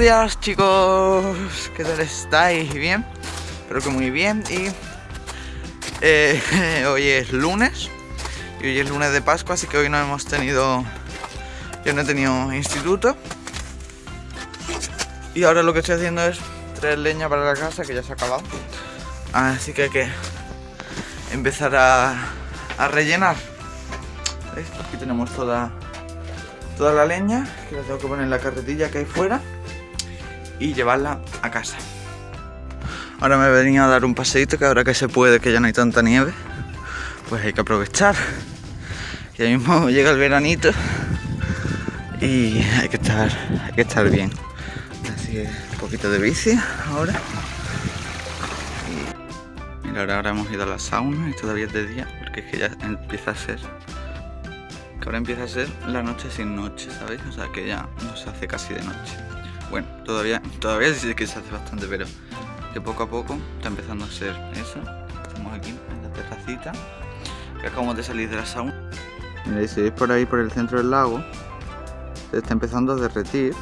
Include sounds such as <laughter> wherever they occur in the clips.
Buenos días chicos, ¿qué tal estáis? ¿Bien? Espero que muy bien. Y eh, <laughs> hoy es lunes y hoy es lunes de Pascua así que hoy no hemos tenido, yo no he tenido instituto. Y ahora lo que estoy haciendo es traer leña para la casa que ya se ha acabado. Así que hay que empezar a, rellenar. Aquí tenemos toda toda la leña que la tengo que poner en la carretilla que hay fuera y llevarla a casa. Ahora me venía a dar un paseíto que ahora que se puede, que ya no hay tanta nieve, pues hay que aprovechar. Y mismo llega el veranito y hay que estar, hay que estar bien. Así que un poquito de bici ahora. Mira, ahora hemos ido a la sauna y todavía es de día porque es que ya empieza a ser que ahora empieza a ser la noche sin noche, ¿sabéis? O sea, que ya no se hace casi de noche. Bueno, todavía, todavía sí que se hace bastante, pero que poco a poco está empezando a ser eso. Estamos aquí en la terracita, que acabamos de salir de la sauna. Mira, si veis por ahí, por el centro del lago, se está empezando a derretir.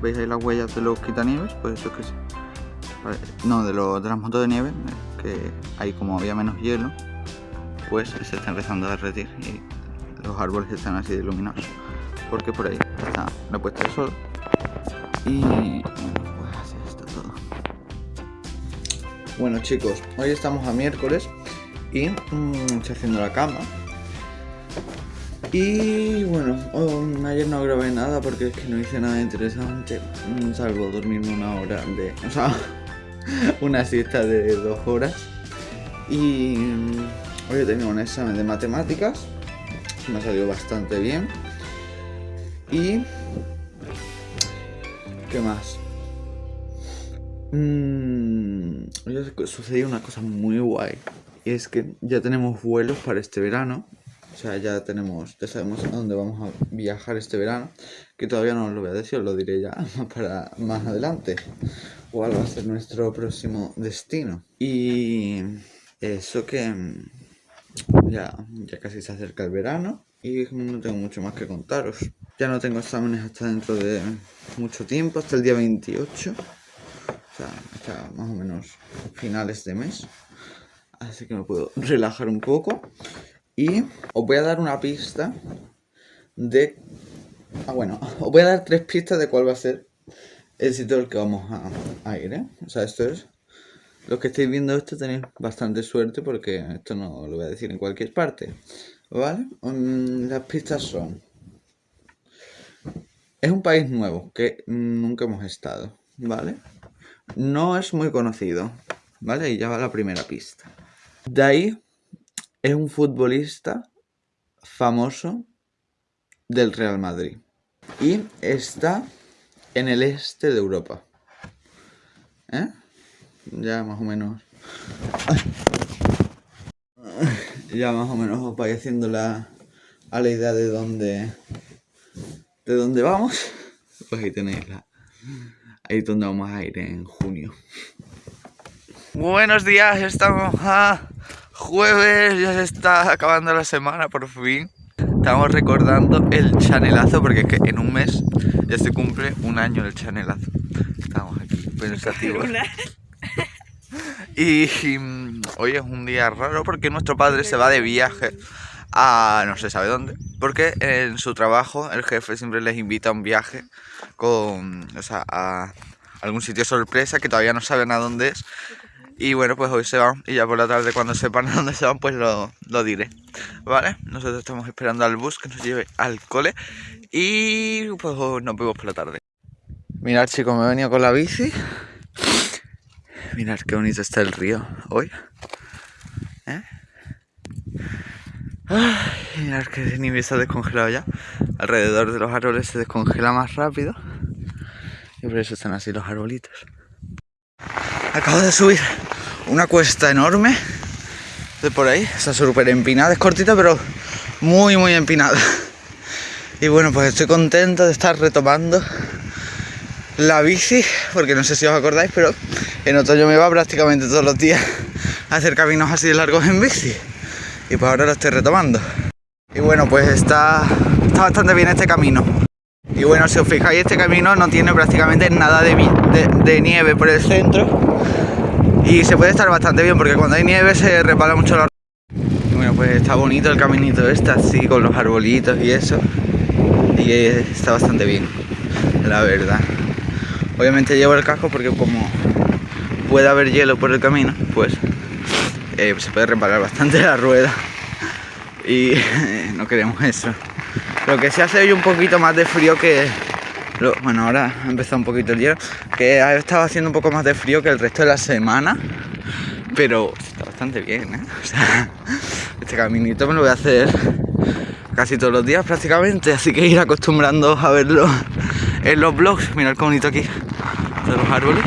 ¿Veis ahí las huellas de los quitanieves? Pues eso es que sí. No, de, los, de de nieve, que ahí como había menos hielo, pues se está empezando a derretir y los árboles están así de iluminados porque por ahí está la puesta de sol y pues así está todo bueno chicos hoy estamos a miércoles y mmm, estoy haciendo la cama y bueno, oh, ayer no grabé nada porque es que no hice nada interesante, mm, salvo dormirme una hora de... o sea, <laughs> una siesta de dos horas. Y mm, hoy he tenido un examen de matemáticas me ha salido bastante bien. Y... ¿Qué más? Hoy sucedió una cosa muy guay. Y es que ya tenemos vuelos para este verano. O sea, ya tenemos, ya sabemos a dónde vamos a viajar este verano. Que todavía no os lo voy a decir, os lo diré ya <laughs> para más adelante. ¿Cuál va a ser nuestro próximo destino? Y eso que ya, ya casi se acerca el verano y no tengo mucho más que contaros. Ya no tengo exámenes hasta dentro de mucho tiempo, hasta el día 28. O sea, más o menos finales de mes. Así que me puedo relajar un poco. Y os voy a dar una pista de... Ah, bueno, os voy a dar tres pistas de cuál va a ser el sitio al que vamos a, a ir, ¿eh? O sea, esto es los que estáis viendo esto tenéis bastante suerte porque esto no lo voy a decir en cualquier parte. ¿Vale? Mm, las pistas son... Es un país nuevo que nunca hemos estado, ¿vale? No es muy conocido, ¿vale? Y ya va la primera pista. De ahí es un futbolista famoso del Real Madrid. Y está en el este de Europa. ¿Eh? ya más o menos ya más o menos os haciendo la, a la idea de dónde de dónde vamos <laughs> pues ahí tenéis la ahí es donde vamos a ir en junio. Buenos días estamos a jueves ya se está acabando la semana por fin. Estamos recordando el chanelazo porque es que en un mes ya se cumple un año el chanelazo. Estamos aquí pensativos <laughs> y, mm, hoy es un día raro porque nuestro padre se va de viaje a no se sabe dónde. Porque en su trabajo el jefe siempre les invita a un viaje con, o sea, a algún sitio sorpresa que todavía no saben a dónde es. Y bueno, pues hoy se van y ya por la tarde cuando sepan a dónde se van, pues lo, lo diré. ¿Vale? Nosotros estamos esperando al bus que nos lleve al cole y pues nos vemos por la tarde. Mirad chicos, me he venido con la bici Mirad qué bonito está el río hoy. ¿Eh? Mirad que nieve está descongelado ya. Alrededor de los árboles se descongela más rápido. Y por eso están así los arbolitos. Acabo de subir una cuesta enorme de por ahí. Está súper empinada, es cortita pero muy muy empinada. Y bueno, pues estoy contento de estar retomando la bici, porque no sé si os acordáis, pero en otoño me va prácticamente todos los días a hacer caminos así de largos en bici. Y pues ahora lo estoy retomando. Y bueno, pues está, está bastante bien este camino. Y bueno, si os fijáis, este camino no tiene prácticamente nada de, nieve por el centro. Y se puede estar bastante bien porque cuando hay nieve se repara mucho la... Bueno, pues está bonito el caminito este, así con los arbolitos y eso. Y está bastante bien, la verdad. Obviamente llevo el casco porque como puede haber hielo por el camino, pues eh, se puede reparar bastante la rueda. Y <laughs> no queremos eso. Lo que se hace hoy un poquito más de frío que... bueno, ahora ha empezado un poquito el hielo. Que ha estado haciendo un poco más de frío que el resto de la semana. Pero está bastante bien, ¿eh? <laughs> Este caminito me lo voy a hacer casi todos los días prácticamente. Así que ir acostumbrando a verlo en los vlogs. Mirad qué bonito aquí de los árboles.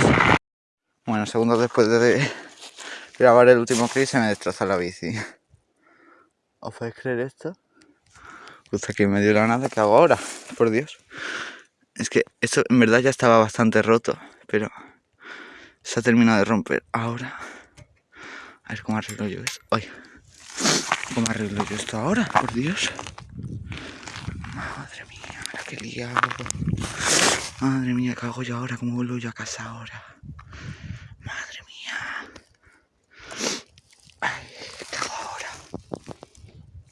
Bueno, segundos después de grabar el último clip se me destroza la bici. <laughs> ¿Os podéis creer esto? Justo aquí en medio de la nada, ¿qué hago ahora? Por Dios. Es que esto en verdad ya estaba bastante roto, pero se ha terminado de romper. Ahora, a ver cómo arreglo yo esto. Ay, ¿cómo arreglo yo esto ahora? Por Dios. Madre mía, qué liado. Madre mía, ¿qué hago yo ahora? ¿Cómo vuelvo yo a casa ahora? Madre mía. Ay, ¿qué hago ahora?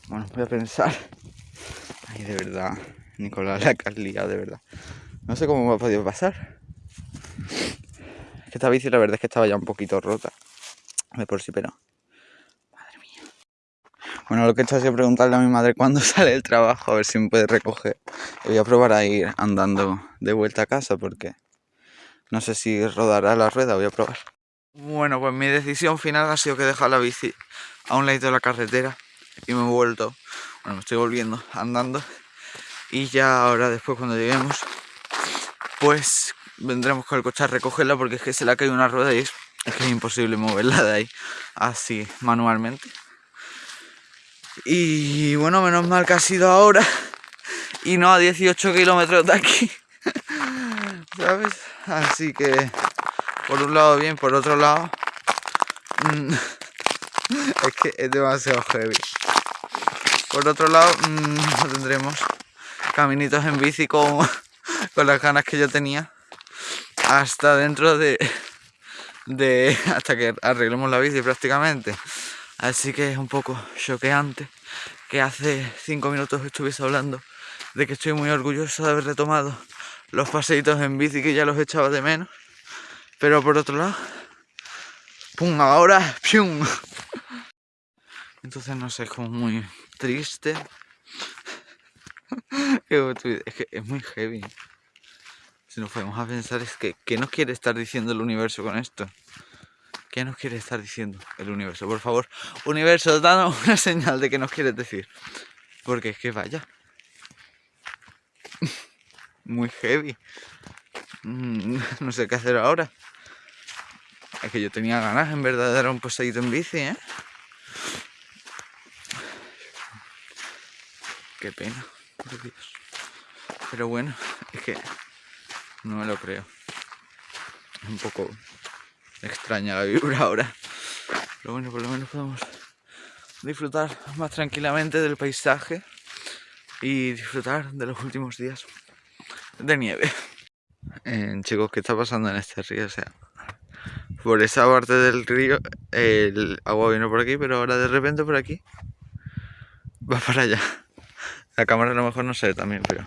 Bueno, voy a pensar de verdad, Nicolás, la liado, de verdad. No sé cómo me ha podido pasar. Es que esta bici la verdad es que estaba ya un poquito rota. De por sí, pero... Madre mía. Bueno, lo que he hecho ha sido preguntarle a mi madre cuándo <laughs> sale el trabajo, a ver si me puede recoger. voy a probar a ir andando de vuelta a casa porque... No sé si rodará la rueda, voy a probar. Bueno, pues mi decisión final ha sido que dejar la bici a un lado de la carretera y me he vuelto bueno, me estoy volviendo andando. Y ya ahora después cuando lleguemos pues vendremos con el coche a recogerla porque es que se le ha caído una rueda y es, que es imposible moverla de ahí así manualmente. Y bueno, menos mal que ha sido ahora y no a 18 kilómetros de aquí <laughs> ¿sabes? así que por un lado bien, por otro lado mm, <laughs> es que es demasiado heavy por otro lado, mmm, tendremos caminitos en bici con, las ganas que yo tenía. Hasta dentro de, de hasta que arreglemos la bici prácticamente. Así que es un poco choqueante que hace cinco minutos estuviese hablando de que estoy muy orgulloso de haber retomado los paseitos en bici que ya los echaba de menos. Pero por otro lado pum ahora pium entonces no sé es como muy triste. <laughs> es muy heavy. Si nos podemos a pensar es que, ¿qué nos quiere estar diciendo el universo con esto? ¿Qué nos quiere estar diciendo el universo? Por favor, universo, danos una señal de que nos quieres decir. Porque es que vaya. <laughs> Muy heavy. Mm, <laughs> no sé qué hacer ahora. Es que yo tenía ganas en verdad de dar un paseíto en bici, ¿eh? Qué pena, por Dios. Pero bueno, es que no me lo creo. Es un poco extraña la vibra ahora. Pero bueno, por lo menos podemos disfrutar más tranquilamente del paisaje y disfrutar de los últimos días de nieve. Eh, chicos, ¿qué está pasando en este río? O sea, por esa parte del río el agua viene por aquí, pero ahora de repente por aquí va para allá. La cámara a lo mejor no sé también, pero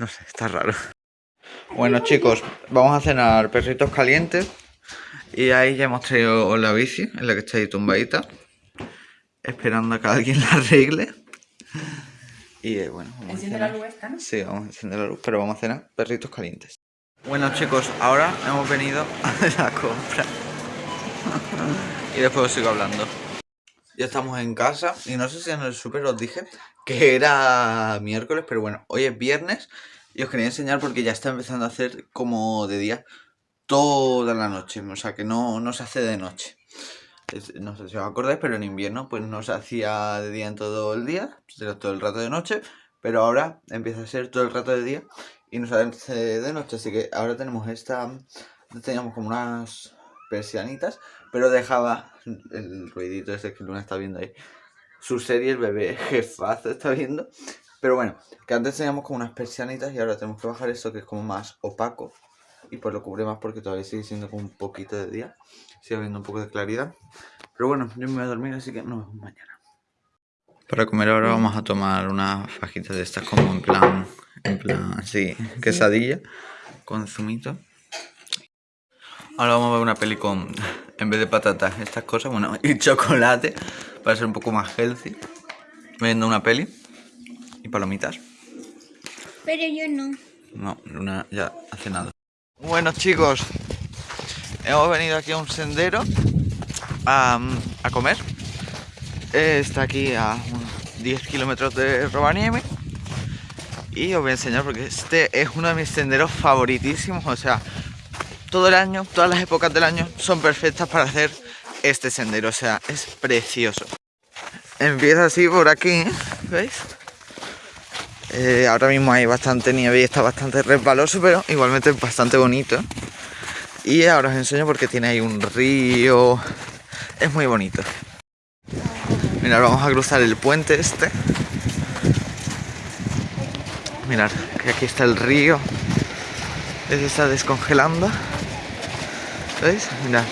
no sé, está raro. Bueno chicos, vamos a cenar perritos calientes y ahí ya hemos traído la bici, en la que está ahí tumbadita, esperando a que alguien la arregle. Y eh, bueno, vamos ¿Enciende la luz esta, no? Sí, vamos a encender la luz, pero vamos a cenar perritos calientes. Bueno chicos, ahora hemos venido <laughs> a la compra y después os sigo hablando. Ya estamos en casa y no sé si en el super os dije que era miércoles, pero bueno, hoy es viernes y os quería enseñar porque ya está empezando a hacer como de día toda la noche, o sea que no, no se hace de noche. no sé si os acordáis, pero en invierno pues no se hacía de día en todo el día, todo el rato de noche, pero ahora empieza a ser todo el rato de día y no se hace de noche, así que ahora tenemos esta, teníamos como unas persianitas, pero dejaba el ruidito ese que Luna está viendo ahí. Su serie, el bebé jefazo está viendo. Pero bueno, que antes teníamos como unas persianitas y ahora tenemos que bajar esto que es como más opaco. Y pues lo cubre más porque todavía sigue siendo como un poquito de día. Sigue habiendo un poco de claridad. Pero bueno, yo me voy a dormir, así que nos vemos mañana. Para comer ahora vamos a tomar una fajita de estas como en plan, en plan así, quesadilla con zumito. Ahora vamos a ver una peli con, en vez de patatas, estas cosas, bueno, <laughs> y chocolate, para ser un poco más healthy. Viendo una peli y palomitas. Pero yo no. No, Luna ya hace nada. Bueno chicos, hemos venido aquí a un sendero a, a comer. Eh, Está aquí a unos 10 kilómetros de Rovaniemi. Y os voy a enseñar porque este es uno de mis senderos favoritísimos. O sea, todo el año, todas las épocas del año son perfectas para hacer este sendero. O sea, es precioso. Empieza así por aquí, ¿veis? Eh, ahora mismo hay bastante nieve y está bastante resbaloso, pero igualmente es bastante bonito. Y ahora os enseño porque tiene ahí un río. Es muy bonito. Mirad, vamos a cruzar el puente este. Mirad, que aquí está el río. Se está descongelando. ¿Veis? Mirad.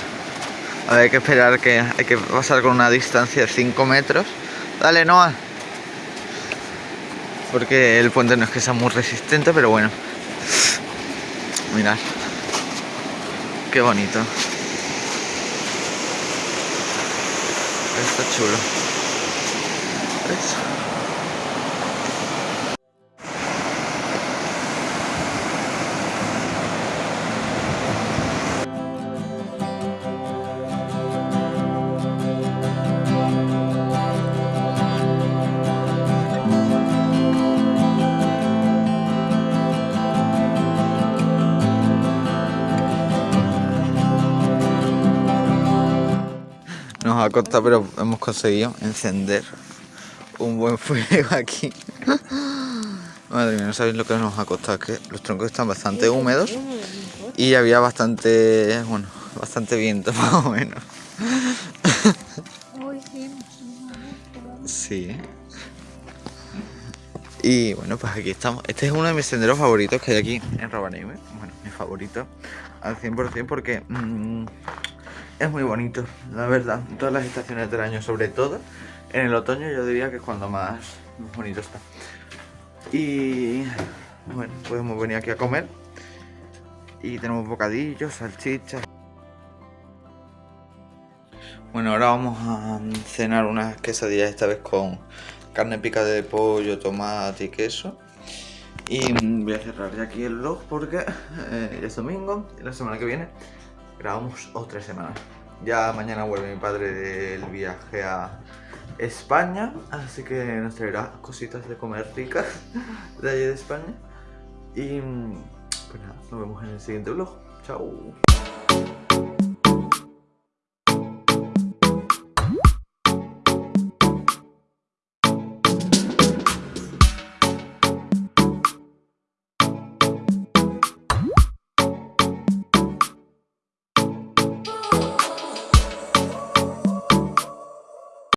Ahora hay que esperar que hay que pasar con una distancia de 5 metros. Dale, Noah. Porque el puente no es que sea muy resistente, pero bueno. Mirad. Qué bonito. Está chulo. Pero hemos conseguido encender un buen <laughs> fuego aquí. Madre mía, no sabéis lo que nos ha costado, que los troncos están bastante húmedos y había bastante, bueno, bastante viento <laughs> más o menos. Sí. Y bueno, pues aquí estamos. Este es uno de mis senderos favoritos que hay aquí en Rovaniemi. Bueno, mi favorito al 100% porque mm, es muy bonito, la verdad. Todas las estaciones del año, sobre todo en el otoño, yo diría que es cuando más, bonito está. Y bueno, podemos venir aquí a comer. Y tenemos bocadillos, salchichas. Bueno, ahora vamos a cenar unas quesadillas esta vez con carne picada de pollo, tomate y queso. Y voy a cerrar ya aquí el vlog porque eh, es domingo la semana que viene grabamos otra semana. Ya mañana vuelve mi padre del viaje a España, así que nos traerá cositas de comer ricas <laughs> de allí de España. Y pues nada, nos vemos en el siguiente vlog. Chao.